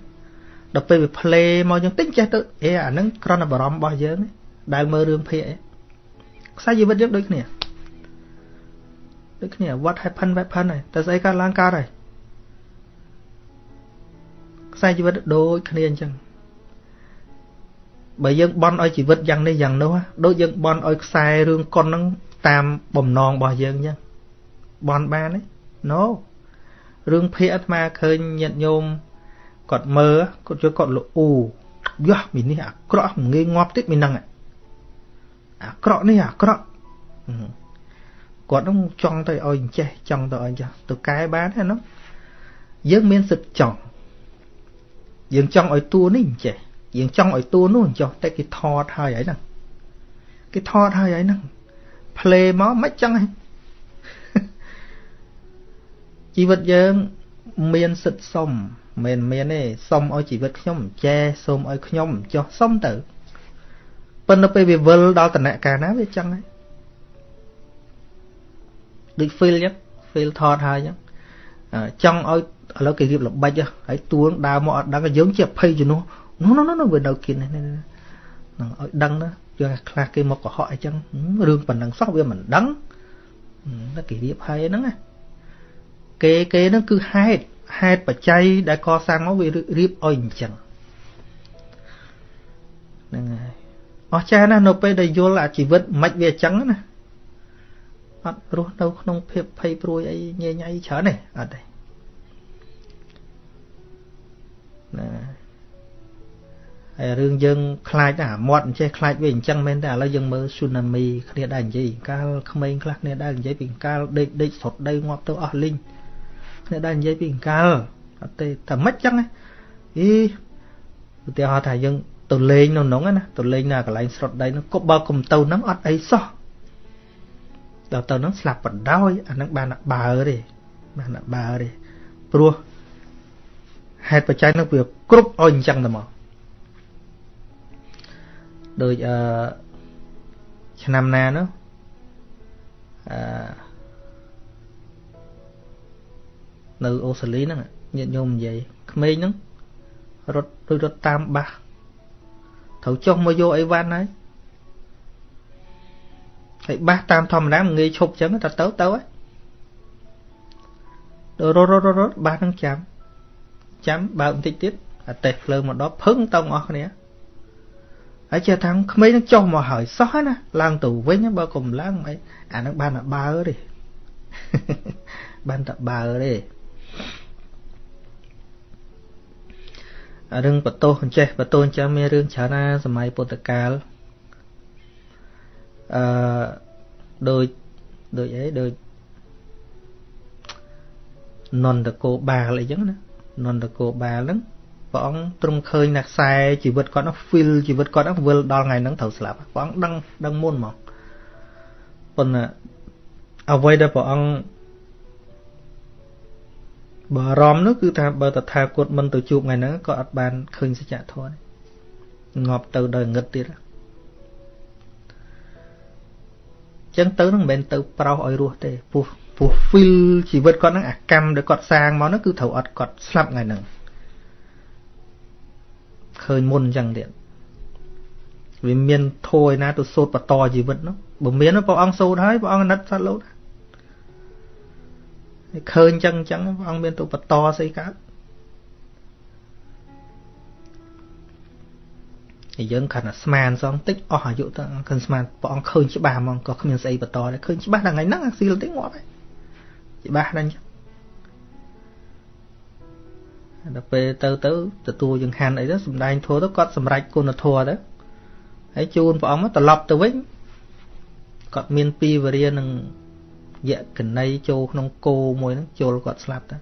ដល់ពេលវា play មកអញ្ចឹងតិចចេះទៅអេអាហ្នឹងគ្រាន់តែបារម្ភរបស់យើងដែលមើលរឿងភាគអីខ្សែជីវិតយើងដូចគ្នា ដូចគ្នា what happen happen ហើយតែស្អីកើតឡើងកើតហើយខ្សែជីវិតដូចគ្នាអញ្ចឹងបើយើងបន់ឲ្យជីវិតយ៉ាងនេះយ៉ាងនោះដូចយើងបន់ឲ្យខ្សែរឿងកុនហ្នឹងតាមបំណងរបស់យើងអញ្ចឹងបន់បានទេ No រឿងភាគអាត្មាឃើញញាតិញោមគាត់មើលគាត់ជួយគាត់លូយោះមីនេះអាក្រក់មិនងាយងាប់តិចមីហ្នឹងអាក្រក់នេះអាក្រក់ គាត់នឹងចង់ទៅឲ្យចេះចង់ទៅឲ្យចាស់ទៅកែបានទេនោះយើងមានសិទ្ធចង់យើងចង់ឲ្យតួនេះចេះយើងចង់ឲ្យតួនោះចុះតែគេថតហើយហើយហ្នឹងគេថតហើយហើយហ្នឹងផ្លេមកមិនចឹងហ៎ជីវិតយើងមានសិទ្ធសុំមិនមានទេសុំឲ្យជីវិតខ្ញុំចែសុំឲ្យខ្ញុំចុះសុំទៅប៉ុន្តែពេលវាវិលដល់តំណែងការណាវាចឹងហើយ ដូច feel ចឹង feel ថតហើយចឹងចង់ឲ្យឥឡូវគេរៀបល្បិចហើយទួងដើរមកអត់ដឹងយើងជាភ័យជំនួសនោះនោះនោះវានៅគៀននេះនឹងឲ្យដឹងណាយើងខ្លះគេមកកុហកអីចឹងរឿងប៉ុណ្ណឹងសោះវាមិនដឹងតែគេរៀបហើយហ្នឹងណាគេគេហ្នឹងគឺហេតុហេតុបច្ច័យដែលកសាងមកវារៀបឲ្យអញ្ចឹងហ្នឹងហើយអស្ចារ្យណាស់នៅពេលដែលយល់អាជីវិតមិនវាអញ្ចឹងណា អត់រស់នៅក្នុងភាពភ័យព្រួយអីញញៃច្រើនទេអត់ទេណាហើយរឿងយើងខ្លាចអាមាត់អញ្ចេះខ្លាចវាអញ្ចឹងមែនតែឥឡូវយើងមើល tsunami គ្នាដែរនិយាយកាលក្មេងខ្លះគ្នាដែរនិយាយពីកាលដេកដេកស្រុតដីងាប់ទៅអស់លីងគ្នាដែរនិយាយពីកាលអត់ទេតែមិនចឹងណាអីឧទាហរណ៍ថាយើងទៅលេងនៅក្នុងណាទៅលេងនៅកន្លែងស្រុតដីនោះក៏បើកុំទៅហ្នឹងអត់អីសោះ ដល់ទៅហ្នឹងស្លាប់បដោយអាហ្នឹងបានបើទេបានបើទេព្រោះហេតុបច្ច័យហ្នឹងវាគ្រប់ឲ្យអញ្ចឹងទៅមកដូចអឺឆ្នាំណានោះអឺនៅអូស្ត្រាលីហ្នឹងញាតិញោមនិយាយក្មេងហ្នឹងរត់ដូចរត់តាមបាសត្រូវចុះមកយកអីវ៉ាន់ហើយ ហើយបាសតាមធម្មតាមិនងាយឈប់ចឹងតែទៅទៅហើយរត់រត់រត់បាសហ្នឹងចាំចាំបើកបន្តិចទៀតអាតេះភ្លើងមកដល់ភឹងតង់អស់គ្នាហើយចេះថាក្មេងនឹងចុះមកហើយសោះណាឡើងទៅវិញបើកុំឡើងអីអានឹងបានតែបើទេបានតែបើទេរឿងបតោអញ្ចេះបតោអញ្ចឹងមានរឿងច្រើនណាសម័យពុទ្ធកាល អឺដូចដូចអីដូចនន្តកោបាលអីចឹងណានន្តកោបាលហ្នឹងព្រះអង្គទ្រង់ឃើញណាខ្សែជីវិតគាត់នោះ feel ជីវិតគាត់ហ្នឹងវិលដល់ថ្ងៃហ្នឹងត្រូវស្លាប់ព្រះអង្គដឹងដឹងមុនមកប៉ុន្តែអ្វីដែលព្រះអង្គបារម្ភនោះគឺថាបើតថាគតមិនទៅជួបថ្ងៃហ្នឹងក៏អត់បានឃើញសច្ចធម៌ងាប់ទៅដល់ងឹតទៀត ចឹងទៅនឹងមិនមែនទៅប្រោសឲ្យរស់ទេពោះពោះ feel ជីវិតគាត់ហ្នឹងអាកម្មដែលគាត់សាងមកហ្នឹងគឺត្រូវអត់គាត់ស្លាប់ថ្ងៃហ្នឹងឃើញមុនអញ្ចឹងទៀតវាមានធัวឯណាទៅសូត្របន្តជីវិតនោះបើមានព្រះអង្គសូត្រហើយព្រះអង្គអាណិតសត្វលោកឃើញអញ្ចឹងអញ្ចឹងព្រះអង្គមានទៅបន្តស្អីកើត ហើយយើងខណៈស្មានសងតិចអស់អាយុទៅឃើញស្មានព្រះអង្គឃើញច្បាស់ហ្មងក៏គ្មានស្អីបន្តដែរឃើញច្បាស់ដល់ថ្ងៃហ្នឹងអាស៊ីលតិចងាប់ហើយច្បាស់ដល់អញ្ចឹងដល់ពេលទៅទៅទទួលចង្ហាន់អីទៅសំដែងធัวទៅគាត់សម្រេចគុណធម៌ទៅហើយជូនព្រះអង្គមកត្រឡប់ទៅវិញគាត់មានពីវរានឹងយៈកណីចូលក្នុងគោមួយហ្នឹងចូលគាត់ស្លាប់ទៅ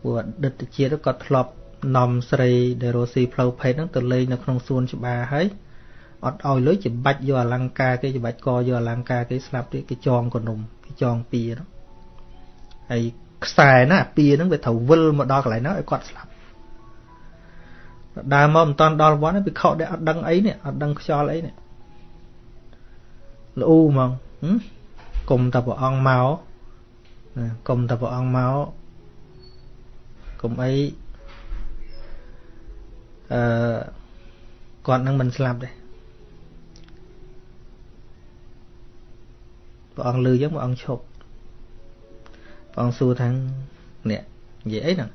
ព្រោះអតីតជាតិគាត់ធ្លាប់ នាំស្រីដែលរស់ស៊ីផ្លូវភេទហ្នឹងទៅលេងនៅក្នុងសួនច្បារហើយអត់ឲ្យលុយច្បាច់យកអលង្ការគេច្បាច់កយកអលង្ការគេស្លាប់ទៀតគេចងកនុំគេចងពៀហ្នឹងហើយខ្សែណាពៀហ្នឹងវាត្រូវវិលមកដល់កន្លែងហ្នឹងឲ្យគាត់ស្លាប់ដើរមកមិនតាន់ដល់វត្តទេពិខុដែលអត់ដឹងអីនេះអត់ដឹងខ្យល់អីនេះល្អូហ្មងគុំតែព្រះអង្គមកគុំតែព្រះអង្គមកគុំអី អឺគាត់នឹងមិនស្លាប់ទេព្រះអង្គលឺយ៉ាងព្រះអង្គឈប់ព្រះអង្គសួរថានេះនិយាយអីហ្នឹង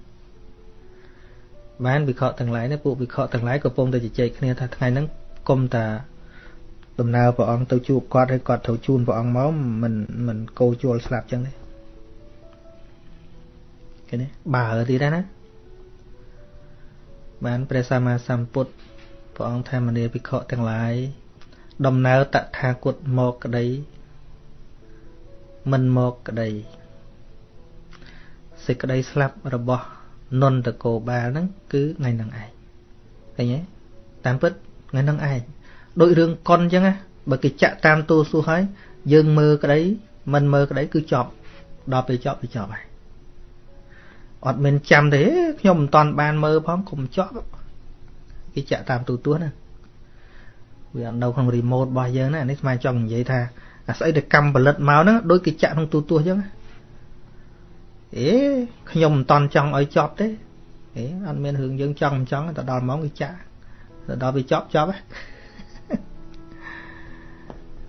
បានវិខទាំងឡាយនេះពួកវិខទាំងឡាយក៏ពងតែជជែកគ្នាថាថ្ងៃហ្នឹងគុំតាដំណើរព្រះអង្គទៅជួបគាត់ហើយគាត់ត្រូវជូនព្រះអង្គមកមិនមិនកោជួលស្លាប់ចឹងទេឃើញទេបើទៀតណា បានព្រះសម្មាសម្ពុទ្ធព្រះអង្គថាមនីភិក្ខុទាំងឡាយដំណើរតថាគតមកក្តីមិនមកក្តីសេចក្តីស្លាប់របស់នន្តកោបាលហ្នឹងគឺថ្ងៃហ្នឹងឯងឃើញទេតាមពិតថ្ងៃហ្នឹងឯងដូចរឿងកុនអញ្ចឹងណាបើគេចាក់តាមទូសួរហើយយើងមើលក្តីមិនមើលក្តីគឺចប់ដល់ពេលចប់គឺចប់ហើយ អត់មានចាំទេខ្ញុំមិនតាន់បានមើលផងកុំចប់គេចាក់តាមទូទស្សន៍ណាវាអត់នៅក្នុងរីម៉ូតរបស់យើងណានេះស្មានចង់និយាយថាអាស្អីដែលកម្មផលិតមកហ្នឹងដូចគេចាក់ក្នុងទូទស្សន៍អញ្ចឹងអេខ្ញុំមិនតាន់ចង់ឲ្យចប់ទេអេអត់មានរឿងយើងចង់មិនចង់ទៅដល់ម៉ោងគេចាក់ទៅដល់វាចប់ចប់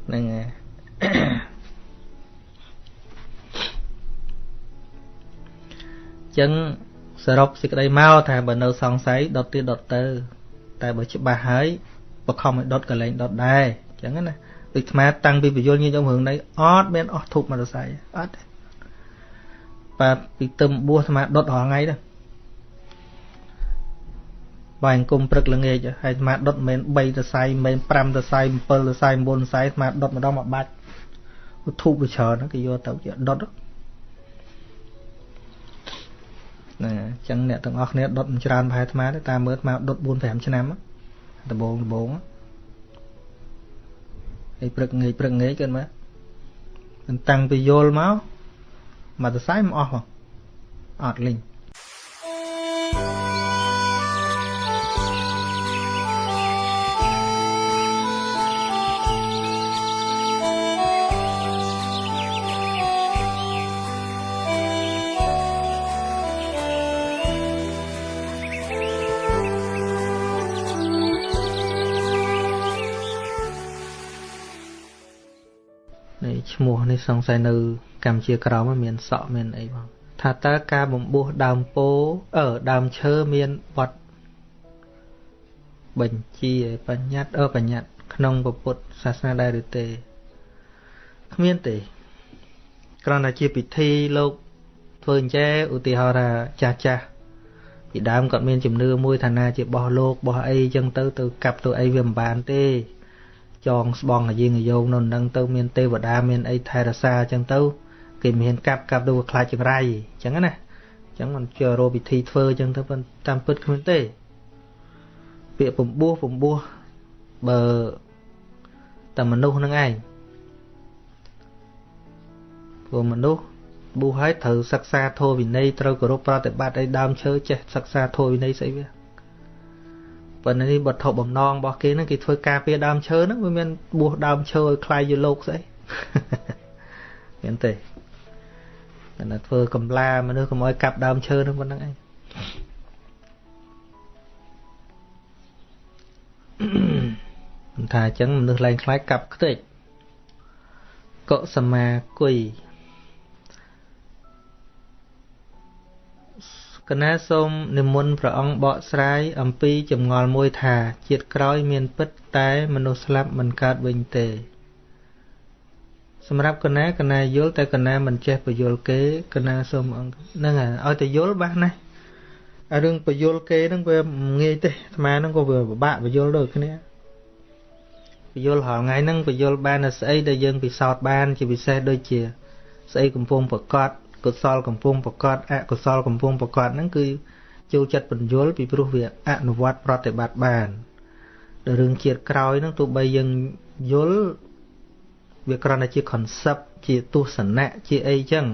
ហ្នឹងហើយ ចឹងសរុបសេចក្តីមកថាបើនៅសង្ស័យដុតទៀតដុតទៅ តែបើច្បាស់ហើយបខំឲ្យដុតកលែងដុតដែរចឹងណាដូចស្មាតាំងពីបញ្យលញាតិញោមរឿងនេះអត់មានអស់ធូបមរស័យអត់ទេបាទពីទឹមបួសស្មាដុតរាល់ថ្ងៃទៅបាយអង្គមព្រឹកល្ងាចហើយស្មាដុតមិនមែន3តសៃមិនមែន5តសៃ7តសៃ9តសៃស្មាដុតម្ដងមួយបាច់ធូបវាច្រើនគេយកទៅជាដុត ណាអញ្ចឹងអ្នកទាំងអស់គ្នាដុតមិនច្រើនប្រហែលអាត្មាទេតាមមើលអាត្មាដុត4 5ឆ្នាំដំបងដំបងហើយព្រឹកងាយព្រឹកងាយគិតមើលតាំងពីយល់មកមកទៅសាយមិនអស់ហ៎អត់លេងឈ្មោះ នេះសង្ស័យនៅកម្ពុជាក្រោមមានសក់មានអីបងថាតើការបំពោះដើមពោអឺដើមឈើមានបត់បញ្ជាបញ្ញត្តិអឺបញ្ញត្តិក្នុងពុទ្ធសាសនាដែរឬទេគ្មានទេគ្រាន់តែជាពិធីលោកធ្វើអញ្ចេឧទាហរណ៍ថាចាស់ចាស់ពីដើមគាត់មានជំនឿមួយថាណាជាបោះលោកបោះអីចឹងទៅទៅកាប់ទៅអីវាមិនបានទេ ចងស្បងអាយើងអាយោងនៅនឹងទៅមានទេវតាមានអីថែរក្សាអញ្ចឹងទៅគេមានកាប់កាប់ទៅខ្លាចចង្រៃអញ្ចឹងណាអញ្ចឹងមិនជារោវិធីធ្វើអញ្ចឹងទៅតាមពិតគ្មានទេ ពាក្យពំបោះពំបោះបើតែមនុស្សនឹងឯងព្រោះមនុស្សប៊ូហើយត្រូវសិក្សាធម៌វិន័យត្រូវគោរពប្រតិបត្តិឲ្យដើមឈើចេះសិក្សាធម៌វិន័យស្អីវា ប៉ុន្តែនេះវត្ថុបំណងរបស់គេហ្នឹងគេធ្វើការពារដើមឈើហ្នឹងវាមានបួសដើមឈើឲ្យคลายជាលោកស្អីមានទេតែធ្វើកំឡាមនុស្សកុំឲ្យកាប់ដើមឈើហ្នឹងប៉ុណ្្នឹងឯងមិនថាអញ្ចឹងមនុស្សឡើងខ្លាចកាប់ខ្ទេចកុសមាគុយ កណាសូមនិមន្តព្រះអង្គបកស្រាយអំពីចម្ងល់មួយថា ជាតិក្រោយមានពិតតែមនុស្សស្លាប់មិនកើតវិញទេ សម្រាប់កណាកណាយល់តែកណាមិនចេះបយល់គេកណាសូមអង្គហ្នឹងហើយឲ្យតែយល់បាសណាស់អារឿងបយល់គេហ្នឹងវាងាយទេអាត្មាហ្នឹងក៏វាពិបាកបយល់ដូចគ្នាបយល់រាល់ថ្ងៃហ្នឹងបយល់បានតែស្អីដែលយើងពិសោធន៍បានជាពិសេសដូចជា ស្អីកំពុងប្រកាស កុសលកំពុងប្រកាសអកុសលកំពុងប្រកាសហ្នឹងគឺចូលចិត្តបញ្យល់ពីព្រោះវាអនុវត្តប្រតិបត្តិបានដល់រឿងជាតិក្រោយហ្នឹងទោះបីយើងយល់វាគ្រាន់តែជា concept ជាទស្សនៈជាអីចឹង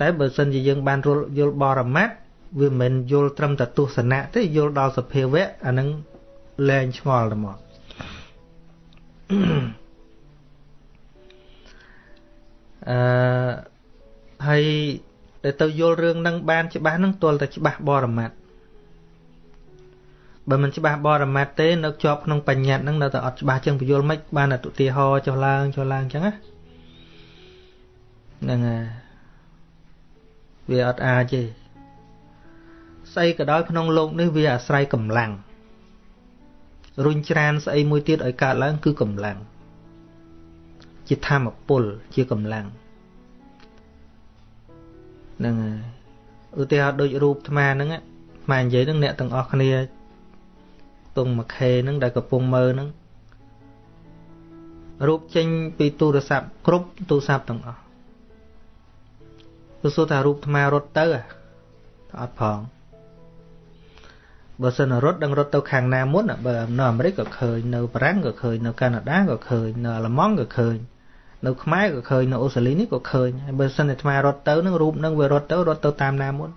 តែបើសិនជាយើងបានយល់បរមត្តវាមិនមែនយល់ត្រឹមតែទស្សនៈទេយល់ដល់សភាវៈអាហ្នឹងលែងឆ្ងល់ទៅមកអឺ ហើយដែលទៅយល់រឿងនឹងបានច្បាស់នឹងទាល់តែច្បាស់បរមត្តបើមិនច្បាស់បរមត្តទេនៅជាប់ក្នុងបញ្ញត្តិនឹងនៅតែអត់ច្បាស់ចឹងពយល់មិនបានតែឧទាហរណ៍ចុះឡើងចុះឡើងចឹងណាហ្នឹងហើយវាអត់អាចទេស្អីក៏ដោយក្នុងលោកនេះវាអាស្រ័យកម្លាំងរុញច្រានស្អីមួយទៀតឲ្យកើតឡើងគឺកម្លាំងជាធម្មពលជាកម្លាំង ហ្នឹងហើយឧទាហរណ៍ដូចរូបអាត្មាហ្នឹងអាត្មានិយាយហ្នឹងអ្នកទាំងអស់គ្នាតុងមួយខេហ្នឹងដែលកំពុងមើលហ្នឹងរូបចេញពីទូរស័ព្ទគ្រប់ទូរស័ព្ទទាំងអស់ទៅសួរថារូបអាត្មារត់ទៅអត់ផងបើសិនរត់ដឹងរត់ទៅខាងណាមុនបើនៅអាមេរិកក៏ឃើញនៅបារាំងក៏ឃើញនៅកាណាដាក៏ឃើញនៅអាល្លឺម៉ង់ក៏ឃើញ នៅខ្មែរក៏ឃើញនៅអូស្ត្រាលីនេះក៏ឃើញហើយបើសិនតែអាត្មារត់ទៅនឹងរូបនឹងវារត់ទៅរត់ទៅតាមណាមុន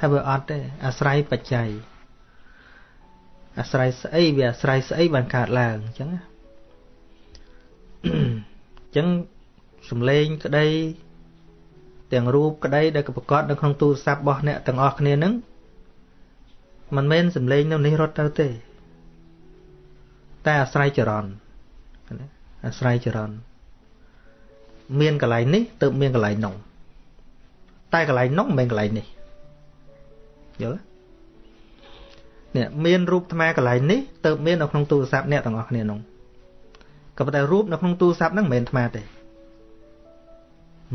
ថាវាអត់ទេអាស្រ័យបច្ច័យអាស្រ័យស្អីវាអាស្រ័យស្អីបានកើតឡើងអញ្ចឹងណាអញ្ចឹងសំឡេងក្តីទាំងរូបក្តីដែលប្រកបនៅក្នុងទូរស័ព្ទរបស់អ្នកទាំងអស់គ្នានឹងមិនមែនសំឡេងនៅនេះរត់ទៅទេ តែអាស្រ័យចរន្តអាស្រ័យចរន្ត មានកន្លែងនេះទៅមានកន្លែងនោះតែកន្លែងនោះមិនមែនកន្លែងនេះយល់នេះមានរូបថ្មកន្លែងនេះទៅមាននៅក្នុងទូរស័ព្ទអ្នកទាំងអស់គ្នានោះក៏ប៉ុន្តែរូបនៅក្នុងទូរស័ព្ទហ្នឹងមិនមែនថ្មទេ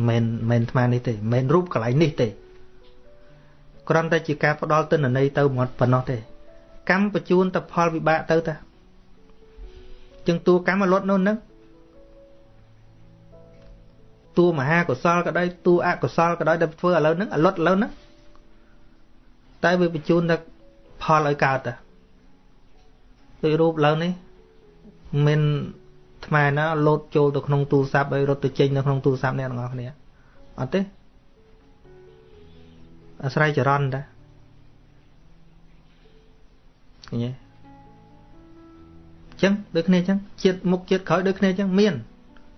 មិនមែនថ្មនេះទេមិនមែនរូបកន្លែងនេះទេគ្រាន់តែជាការផ្ដល់ទិន្នន័យទៅមកប៉ុណ្ណោះទេ កម្មបញ្ជូនទៅផលវិបាកទៅតាចឹងតួកម្មលត់នៅនឹង តួមហាកុសលក៏ដោយតួអកុសលក៏ដោយដែលធ្វើឥឡូវហ្នឹងលត់ឥឡូវហ្នឹងតែវាបញ្ជូនទៅផលឲ្យកើតតាដូចរូបឥឡូវនេះមិនថ្មណាលោតចូលទៅក្នុងទូរស័ព្ទឲ្យរត់ទៅចេញនៅក្នុងទូរស័ព្ទអ្នកទាំងអស់គ្នាអត់ទេអាស្រ័យចរន្តតាឃើញទេចឹងដូចគ្នាចឹងជាតិមុខជាតិក្រោយដូចគ្នាចឹងមាន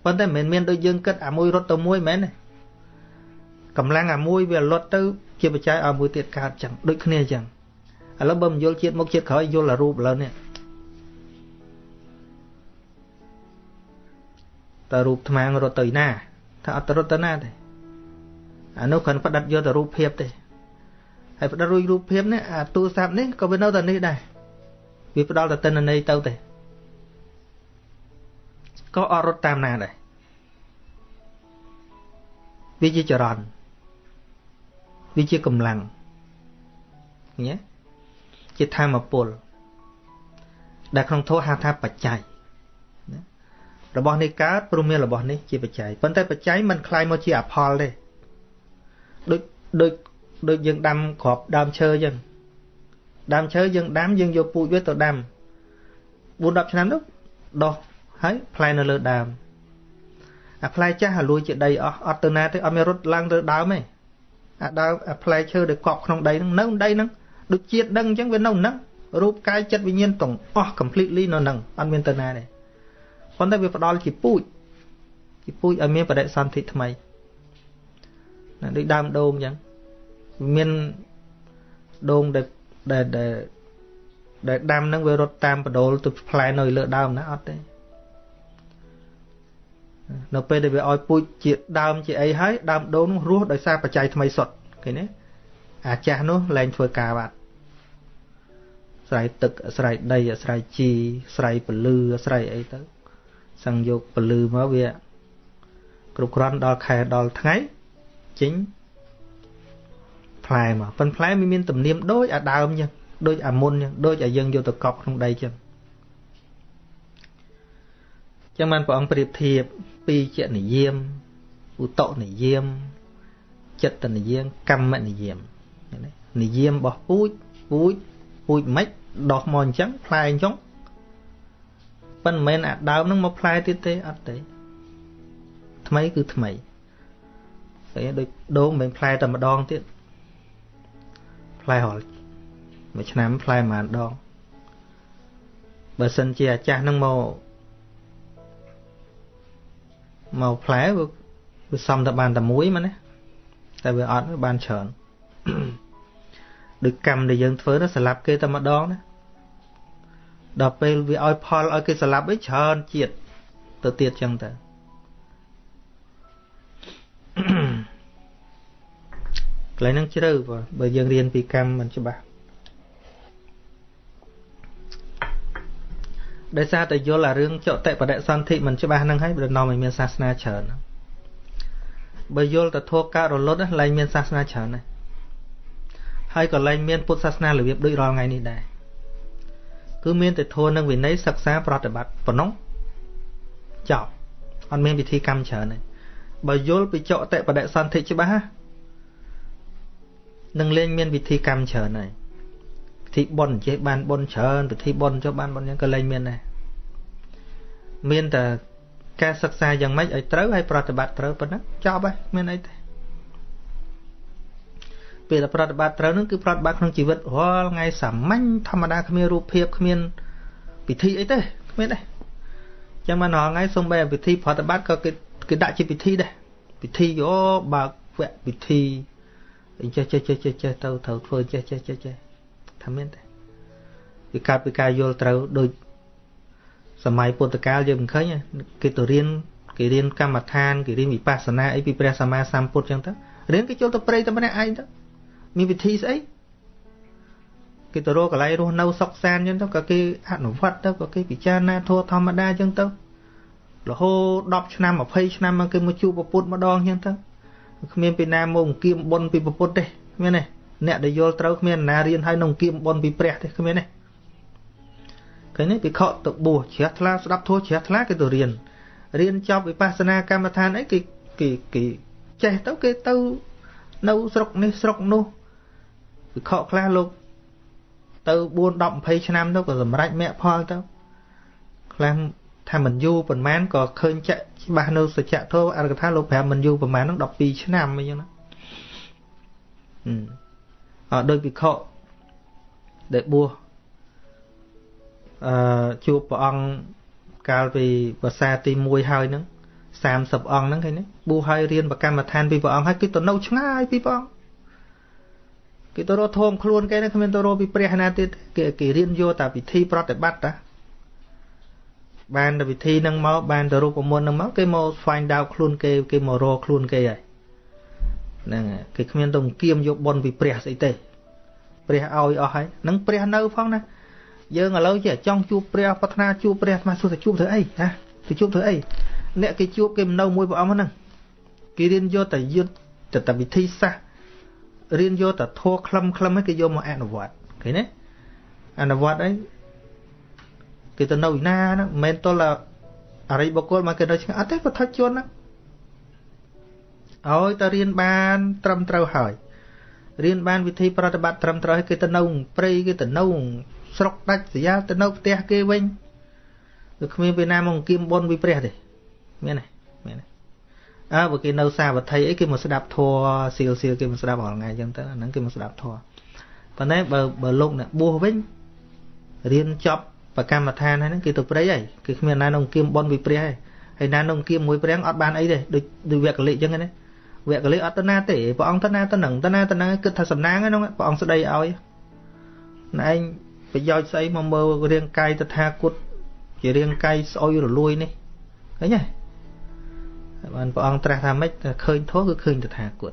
ប៉ុន្តែមិនមែនមានដូចយើងគិតអាមួយរត់ទៅមួយមែនទេកម្លាំងអាមួយវាលត់ទៅជាបច្ច័យឲ្យមួយទៀតកើតចឹងដូចគ្នាចឹងឥឡូវបើមិនយល់ជាតិមុខជាតិក្រោយយល់អារូបឥឡូវនេះតើរូបថ្មងរត់ទៅណាថាអត់ទៅរត់ទៅណាទេអានោះគ្រាន់ផ្ដិតយកតែរូបភាពទេហើយផ្ដិតរួចរូបភាពនេះអាទូរស័ព្ទនេះក៏វានៅតែនេះដែរវាផ្ដល់តែតិន្នន័យទៅទេក៏អត់រត់តាមណាដែរ វាជាចរន្តវាជាកម្លាំងឃើញទេជាធម្មពលដែលក្នុងធម៌ហៅថាបច្ច័យរបស់នេះកើតព្រោះមានរបស់នេះជាបច្ច័យប៉ុន្តែបច្ច័យមិនคล้ายមកជាអផលទេដូចដូចដូចយើងដាំក្របដើមឈើអញ្ចឹងដើមឈើយើងដាំយើងយកពូជវាទៅដាំ4 10ឆ្នាំនោះដោះហើយផ្លែនៅលើដើម អាផ្លែចាស់អាលួយជាដីអស់អត់ទៅណាទេអត់មានរត់ឡើងទៅដើមទេអាដើមអាផ្លែឈើដែលកប់ក្នុងដីហ្នឹងនៅដីហ្នឹងដូចជាតិដឹងអញ្ចឹងវានៅហ្នឹងរូបកាយចិត្តវិញ្ញាណទាំងអស់ completely នៅហ្នឹងអត់មានទៅណាទេប៉ុន្តែវាផ្ដល់ជាពូជជាពូជឲ្យមានបដិសន្ធិថ្មីណាដូចដើមដូងអញ្ចឹងមានដូងដែលដែលដែលដាំហ្នឹងវារត់តាមបដូលទៅផ្លែនៅលើដើមណាអត់ទេ នៅពេលដែលវាឲ្យពូជជាដើមជាអីហើយដើមដូងនោះរស់ដោយសារបច្ច័យថ្មីសុទ្ធឃើញទេអាចាស់នោះលែងធ្វើការបាត់ស្រ័យទឹកអាស្រ័យដីអាស្រ័យជីស្រ័យពលឺអាស្រ័យអីទៅសឹងយកពលឺមកវាគ្រប់គ្រាន់ដល់ខែដល់ថ្ងៃចេញផ្លែមកប៉ុន្តែផ្លែវាមានទំនៀមដូចអាដើមចឹងដូចអាមុនចឹងដូចអាយើងយកទៅកប់ក្នុងដីចឹង ចឹងបានព្រះអង្គប្រៀបធៀបពីជានិយមឧតនិយមចិត្តនិយមកម្មនិយមនិយមរបស់ពូជពូជពូជមិនដោះមកអញ្ចឹងផ្លែអញ្ចឹងប៉ុន្តែមិនមែនអាដើមនឹងមកផ្លែទៀតទេអត់ទេថ្មីគឺថ្មីតែដូចដូងមិនផ្លែតែម្ដងទៀតផ្លែរាល់មួយឆ្នាំផ្លែប្រហែលដងបើសិនជាអាចាស់នឹងមក មកផ្លែវាសំតែបានតែមួយមកណាតែវាអត់វាបានច្រើនដូចកម្មដែលយើងធ្វើនោះស្លាប់គេតែម្ដងណាដល់ពេលវាឲ្យផលឲ្យគេស្លាប់វិញច្រើនជាតិទៅទៀតចឹងទៅកន្លែងហ្នឹងជ្រៅបើយើងរៀនពីកម្មមិនច្បាស់ ដោយសារតែយល់អារឿងចតិបដិសន្ធិមិនច្បាស់ហ្នឹងហើយដល់នាំឲ្យមានសាសនាច្រើនបើយល់តែធัวកើតរលត់ឡើងមានសាសនាច្រើនដែរហើយក៏ឡើងមានពុទ្ធសាសនារបៀបដូចរាល់ថ្ងៃនេះដែរគឺមានតែធัวនិងវិន័យសិក្សាប្រតិបត្តិប៉ុណ្ណោះចប់អត់មានវិធីកម្មច្រើនទេបើយល់ពីចតិបដិសន្ធិច្បាស់នឹងលែងមានវិធីកម្មច្រើនហើយពិ ធីបុណ្យចេះបានបុណ្យច្រើនពិធីបុណ្យចុះបានបុណ្យយ៉ាងក៏លែងមានដែរមានតែការសិក្សាយ៉ាងម៉េចឲ្យត្រូវហើយប្រតិបត្តិត្រូវប៉ុណ្ណឹងចប់ហើយមានអីទេពេលប្រតិបត្តិត្រូវនឹងគឺប្រតិបត្តិក្នុងជីវិតរាល់ថ្ងៃសាមញ្ញធម្មតាគ្មានរូបភាពគ្មានពិធីអីទេគ្មានទេចឹងមករាល់ថ្ងៃសូម្បីពិធីប្រតិបត្តិក៏គេគេដាក់ជាពិធីដែរពិធីយោបើកវគ្គពិធីចេះចេះចេះចេះចេះទៅត្រូវធ្វើចេះចេះចេះចេះ ថាមានទេវាកើតពីការយល់ត្រូវដូចសម័យពុទ្ធកាលយើងមិនឃើញគេទៅរៀនគេរៀនកម្មដ្ឋានគេរៀនវិបស្សនាអីពីព្រះសម្មាសម្ពុទ្ធចឹងទៅរៀនគេចូលទៅព្រៃតែម្នាក់ឯងទៅមានវិធីស្អីគេទៅរកកន្លែងរស់នៅសុខសាន្តចឹងទៅក៏គេអនុវត្តទៅក៏គេពិចារណាធម៌ធម្មតាចឹងទៅរហូត10ឆ្នាំ20ឆ្នាំមកគេមកជួបពុទ្ធម្ដងចឹងទៅគ្មានពីណាមកអង្គៀមបុណ្យពីពុទ្ធទេគ្មានទេ អ្នកដែលយល់ត្រូវគ្មានណារៀនឲ្យនឹងអង្គៀមបុណ្យពីព្រះទេគ្មានទេឃើញទេពិខុទៅបួសជ្រះថ្លាស្ដាប់ធម៌ជ្រះថ្លាគេទៅរៀនរៀនចប់វិបស្សនាកម្មដ្ឋានអីគេគេគេចេះទៅគេទៅនៅស្រុកនេះស្រុកនោះវិខខ្លះលោកទៅ4 10 20ឆ្នាំទៅក៏សម្រេចមគ្គផលទៅខ្លះថាមិនយូរប៉ុន្មានក៏ឃើញចាក់ច្បាស់នៅសច្ចធម៌អរកថាលោកប្រាប់មិនយូរប៉ុន្មានហ្នឹង12ឆ្នាំអីចឹងណាអឺ ដោយវិខដែលបួសអឺជួបព្រះអង្គកាលពីភាសាទី1ហើយហ្នឹង30អង្គហ្នឹងឃើញទេបួសហើយរៀនប្រកម្មដ្ឋានពីព្រះអង្គហើយគឺទៅនៅឆ្ងាយពីព្រះអង្គគេទៅរកធំខ្លួនគេគ្មានទៅរកពីព្រះណាទៀតគេគេរៀនយកតែពិធីប្រតិបត្តិតាបានតែវិធីហ្នឹងមកបានតែរូបមន្តហ្នឹងមកគេមក find out ខ្លួនគេគេមករកខ្លួនគេហើយ ហ្នឹងគេគ្មានទៅគៀមយកប៉ុនពីព្រះស្អីទេព្រះឲ្យអស់ហើយហ្នឹងព្រះនៅផងណាយើងឥឡូវចេះចង់ជួបព្រះប្រាថ្នាជួបព្រះស្មាសួរទៅជួបធ្វើអីណាទៅជួបធ្វើអីអ្នកគេជួបគេមិននៅមួយព្រះអង្គហ្នឹងគេរៀនយកតែយុទ្ធតែវិធីសាស្ត្ររៀនយកតែធัวខ្លឹមខ្លឹមឲ្យគេយកមកអនុវត្តឃើញទេអនុវត្តអីគេទៅនៅឯណាហ្នឹងមិនមែនទល់អរិយបុគ្គលមកគេនៅឆ្ងាយអត់ទេពុទ្ធជនហ្នឹង ឲ្យតែរៀនបាន ត្រឹមត្រូវហើយរៀនបានវិធីប្រតិបត្តិត្រឹមត្រូវឲ្យគេទៅនៅព្រៃគេទៅនៅស្រុកដាច់ស្រយាលទៅនៅផ្ទះគេវិញគឺគ្មានពេលណាមកអង្គៀមបុណ្យវិព្រះទេមានទេមានទេអើបើគេនៅសាវត្ថីអីគេមកស្ដាប់ធัวសៀលសៀលគេមកស្ដាប់រាល់ថ្ងៃអញ្ចឹងទៅអាហ្នឹងគេមកស្ដាប់ធัวប៉ុន្តែបើបើលោកអ្នកបួសវិញរៀនចប់ប្រកម្មដ្ឋានហ្នឹងគេទៅព្រៃហើយគេគ្មានណានៅអង្គៀមបុណ្យវិព្រះហើយហើយណានៅអង្គៀមមួយព្រះអត់បានអីទេដូចដូចវគ្គលិអញ្ចឹងណា វគ្គលិអត់ទៅណាទេព្រះអង្គទៅណាទៅនឹងទៅណាទៅនឹងគិតថាសំណាងហ្នឹងព្រះអង្គស្ដីឲ្យណែឯងប្រយោជន៍ស្អីមកមើលរាងកាយតថាគតជារាងកាយស្អុយរលួយនេះឃើញទេបានព្រះអង្គត្រាស់ថាម៉េចឃើញធម៌គឺឃើញតថាគត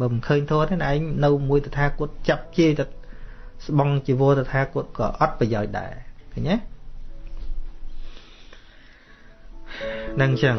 បើមិនឃើញធម៌ទេណាឯងនៅមួយតថាគតចាប់ជាទៅស្បង់ជីវរតថាគតក៏អត់ប្រយោជន៍ដែរឃើញទេនឹងអញ្ចឹង